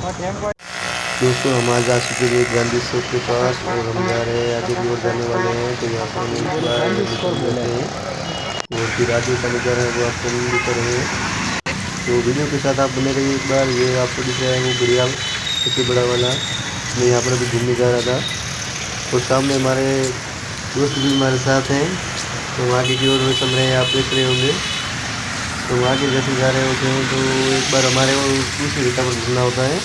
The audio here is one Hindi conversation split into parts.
दोस्तों, हम आज आ चुके हैं गांधी चौक के पास और हम जा रहे हैं, आगे की ओर जाने वाले हैं तो यहाँ पर हम जाते हैं। और फिर आगे का नज़ारा है, वो आपको हम दिखा रहे हैं तो वीडियो के साथ आप बने रहिए एक बार, ये आपको दिख रहा है वो बढ़िया, सबसे बड़ा वाला। मैं यहाँ पर अभी घूमने जा रहा था। और सामने हमारे दोस्त भी हमारे साथ हैं तो आगे की ओर चल रहे हैं आप देख रहे होंगे। तो आगे जैसे जा रहे होते हैं तो एक बार हमारे वो रेखा पर घूमना होता है।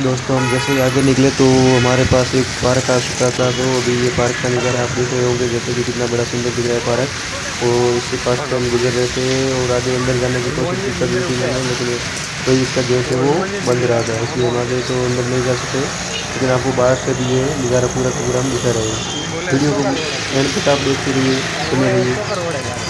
दोस्तों, हम जैसे ही आगे निकले तो हमारे पास एक पार्क आ चुका था तो अभी ये पार्क का नज़ारा आप देख रहे होंगे, जैसे कि कितना बड़ा सुंदर दिख रहा है पार्क। और इसके पास से हम गुजर रहे थे और आगे अंदर जाने की कोशिश कर रही थी मैंने, लेकिन कोई इसका गेट है वो बंद रहा था, इसलिए हम आगे तो अंदर नहीं जा सकते लेकिन आपको बाहर से भी ये नज़ारा पूरा का पूरा हम दिखा रहे हैं। वीडियो को एंड तक आप देखते रहिए सुने रहिए।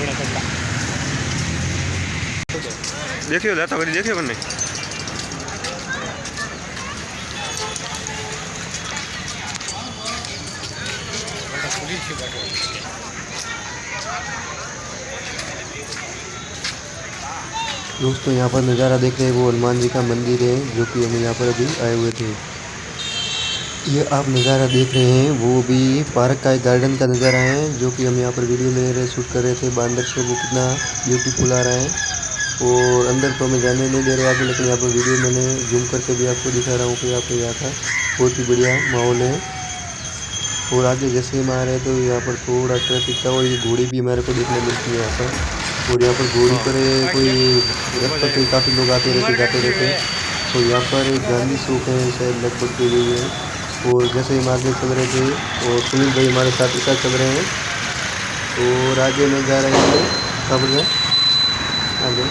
देखियो કરતા દેખ્યો લેતા કરી दोस्तों, यहाँ पर नज़ारा देख रहे हैं वो हनुमान जी का मंदिर है, जो कि हम यहाँ पर अभी आए हुए थे। ये आप नज़ारा देख रहे हैं वो भी पार्क का एक गार्डन का नज़ारा है जो कि हम यहाँ पर वीडियो ले रहे शूट कर रहे थे। बांदर से वो कितना ब्यूटीफुल आ रहा है। और अंदर तो हमें जाने नहीं दे रहे आगे लेकिन यहाँ पर वीडियो मैंने जूम करके भी आपको दिखा रहा हूँ कि यहाँ पर यहाँ था बहुत ही बढ़िया माहौल है। और आगे जैसे हम आ रहे हैं तो यहाँ पर थोड़ा ट्रैफ़िक था और ये घोड़ी भी हमारे को देखने मिलती है यहाँ पर। और यहाँ पर घोड़ी पर कोई रथ पर काफ़ी लोग आते रहते जाते रहते। हैं तो यहाँ पर गांधी चौक है शायद लगभग की गई है। और जैसे हम आगे चल रहे थे और सुनील भाई हमारे साथ साथ चल रहे हैं और आगे में जा रहे हैं कब गए आगे।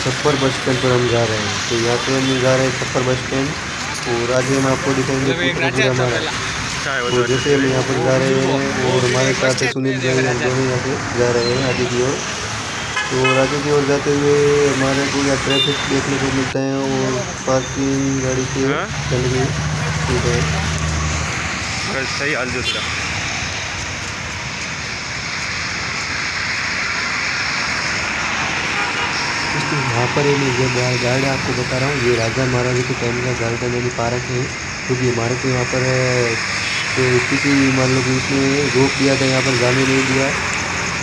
छप्पर बस स्टैंड पर हम जा रहे हैं। तो यहाँ पे हम जा रहे हैं छप्पर बस स्टैंड और आगे हम आपको दिखाएँगे हमारा तो जैसे हम यहाँ पर जा रहे हैं और हमारे साथ है सुनील भाई हम दोनों यहाँ पे जा रहे हैं आगे की ओर। तो आगे की ओर जाते हुए हमारे को यहाँ ट्रैफ़िक देखने को मिलता है और पार्किंग गाड़ी के हाँ? चल गई है थोड़ा यहाँ पर ये गार्ड है आपको बता रहा हूँ ये राजा महाराजा के टाइम का गार्डन यानी पार्क है क्योंकि हमारे यहाँ पर तो किसी मान लो कि उसने रोक दिया था यहाँ पर जाने नहीं दिया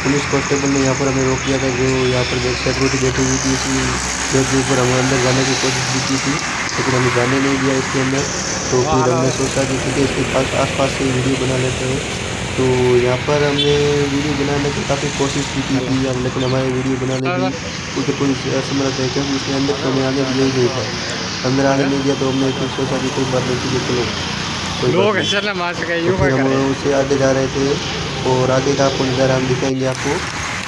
पुलिस कांस्टेबल ने यहाँ पर हमें रोक दिया था जो यहाँ पर सिक्योरिटी बैठी हुई थी इसी के ऊपर हमें अंदर जाने की कोशिश भी की थी लेकिन हमें जाने नहीं दिया इसके अंदर तो फिर हमने सोचा कि ठीक है इसके पास आस पास से वीडियो बना लेते हैं। तो यहाँ पर हमने वीडियो बनाने की काफ़ी कोशिश की थी कि हम लेकिन हमारे वीडियो बनाने की उसे कोई असमर्थ है क्योंकि उसके अंदर तो हमें आने दिया ही नहीं था। अंदर आने नहीं दिया तो हमने फिर सोचा कि कोई बात नहीं थी है चलो कोई तो हम उसे आगे जा रहे थे और आगे का आपको नज़ारा हम दिखाएँगे आपको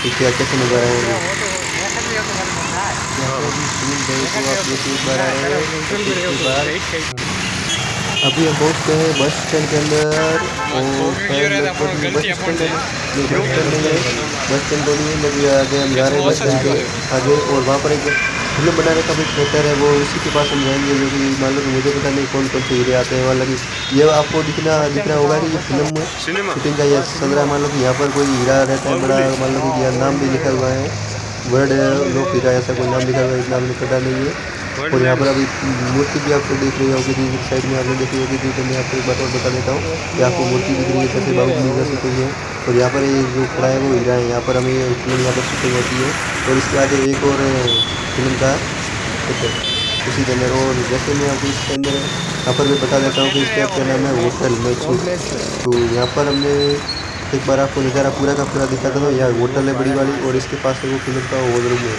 कि क्या कैसे नज़ारा है। अभी हम पहुँच गए हैं बस स्टैंड के अंदर और बस स्टैंड बस स्टैंड नहीं है बस स्टैंड तो नहीं है आगे हम जा रहे हैं बस स्टैंड के आगे और वहाँ पर एक फ़िल्म बनाने का भी थिएटर है वो उसी के पास हम जाएँगे जो कि मान लो मुझे पता नहीं कौन कौन से हीरे आते हैं मतलब कि ये आपको दिखना दिखना होगा कि ये फ़िल्म सिनेमा। शूटिंग का यह चल रहा है मान लो कि यहाँ पर कोई हीरा रहता है बड़ा मान लो कि यहाँ नाम भी लिखा हुआ है। वर्ड लोक हीरा ऐसा कोई नाम लिखा हुआ है मुझे पता नहीं है। और यहाँ पर अभी मूर्ति भी आपको देख रही होगी थी साइड में आपने देखी होगी थी तो मैं आपको एक बात और बता देता हूँ कि आपको मूर्ति दिख रही है जैसे बाहुबली जैसी कोई है। और यहाँ पर ये जो खड़ा है वो हीरा है। यहाँ पर हमें यहाँ पर शूटिंग होती है। और इसके आगे एक और फ़िल्म का उसी के अंदर। और जैसे मैं आपको इसके अंदर यहाँ पर मैं बता देता हूँ कि इसका क्या नाम है होटल मैचू तो यहाँ पर हमने एक बार आपको नज़ारा पूरा का पूरा दिखाता हूँ यहाँ होटल है बड़ी वाली और इसके पास है वो फ़िल्म का हॉल रूम है।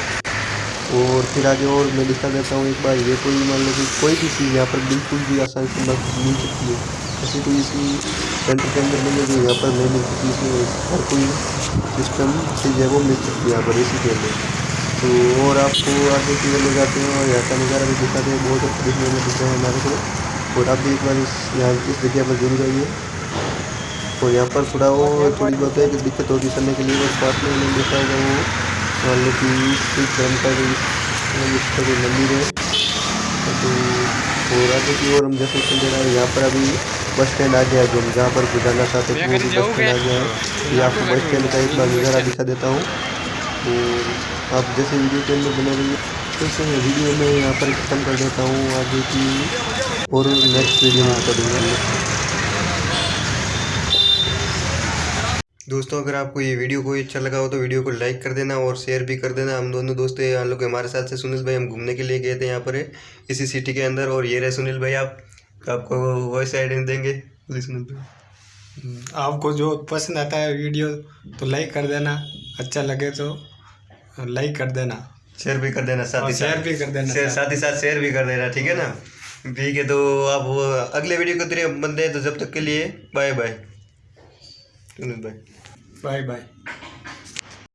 और फिर आगे और मैं दिखा देता हूँ एक बार, ये कोई मान लो कि कोई भी चीज़ यहाँ पर बिल्कुल भी आसानी से मिल सकती है। ऐसी कोई इसी सेंटर के अंदर मिल जो यहाँ पर नहीं मिल सकती, इसमें हर कोई सिस्टम चीज़ है वो मिल सकती है यहाँ पर इसी के अंदर। तो और आपको आगे की ओर ले जाते हैं और यहाँ का नज़ारा भी दिखाते हैं, बहुत अच्छा दिखने में दिख रहा है हमारे को। और आप भी एक बार इस यहाँ, इस जगह पर ज़रूर आइए। और यहाँ पर थोड़ा वो थोड़ी बहुत है कि दिक्कत होगी करने के लिए, बस पास में देखा होगा वो। मान लो कि सिख धर्म का कोई इसका कोई मंदिर है। तो और आगे की ओर हम जैसे चल रहे हैं यहाँ पर अभी बस स्टैंड आ गया जो हम जहाँ पर गुजारना चाहते थे वो भी बस स्टैंड आ गया है। ये आपको बस स्टैंड का एक बार नज़ारा दिखा देता हूँ। और आप जैसे वीडियो के अंदर बने रहिए तो से वीडियो में यहाँ पर ख़त्म कर देता हूँ आगे की, और नेक्स्ट वीडियो में करूँगा दोस्तों अगर आपको ये वीडियो कोई अच्छा लगा हो तो वीडियो को लाइक कर देना और शेयर भी कर देना। हम दोनों दोस्त हैं हम लोग हमारे साथ से सुनील भाई हम घूमने के लिए गए थे यहाँ पर इसी सिटी के अंदर। और ये रहे सुनील भाई आप आपको वॉइस आइडेंट देंगे। सुनील भाई। आपको जो पसंद आता है वीडियो तो लाइक कर देना। अच्छा लगे तो लाइक कर देना। शेयर भी कर देना साथ ही शेयर भी कर देना। साथ ही साथ शेयर भी कर देना ठीक है ना? ठीक है तो आप अगले वीडियो को तेरे हैं तो जब तक के लिए बाय बाय सुनील भाई बाय बाय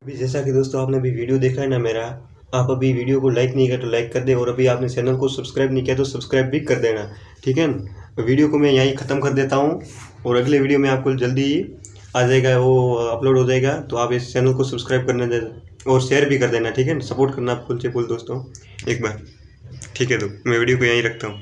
अभी जैसा कि दोस्तों आपने अभी वीडियो देखा है ना मेरा आप अभी वीडियो को लाइक नहीं किया तो लाइक कर दे और अभी आपने चैनल को सब्सक्राइब नहीं किया तो सब्सक्राइब भी कर देना ठीक है? ना वीडियो को मैं यहीं ख़त्म कर देता हूँ और अगले वीडियो में आपको जल्दी ही आ जाएगा वो अपलोड हो जाएगा तो आप इस चैनल को सब्सक्राइब करने दे और शेयर भी कर देना ठीक है? ना सपोर्ट करना फुल से फुल दोस्तों एक बार ठीक है तो मैं वीडियो को यहीं रखता हूँ।